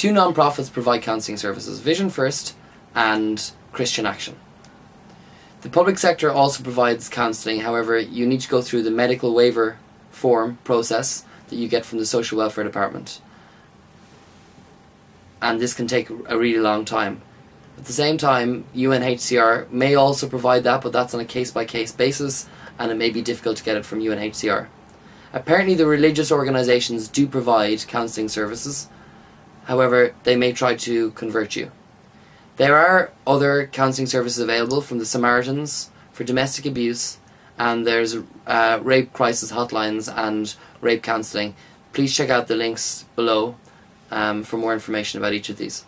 Two non-profits provide counselling services, Vision First and Christian Action. The public sector also provides counselling, however, you need to go through the medical waiver form process that you get from the social welfare department. And this can take a really long time. At the same time, UNHCR may also provide that, but that's on a case by case basis, and it may be difficult to get it from UNHCR. Apparently, the religious organisations do provide counselling services, however, they may try to convert you. There are other counselling services available from the Samaritans for domestic abuse, and there's uh, rape crisis hotlines and rape counselling. Please check out the links below um, for more information about each of these.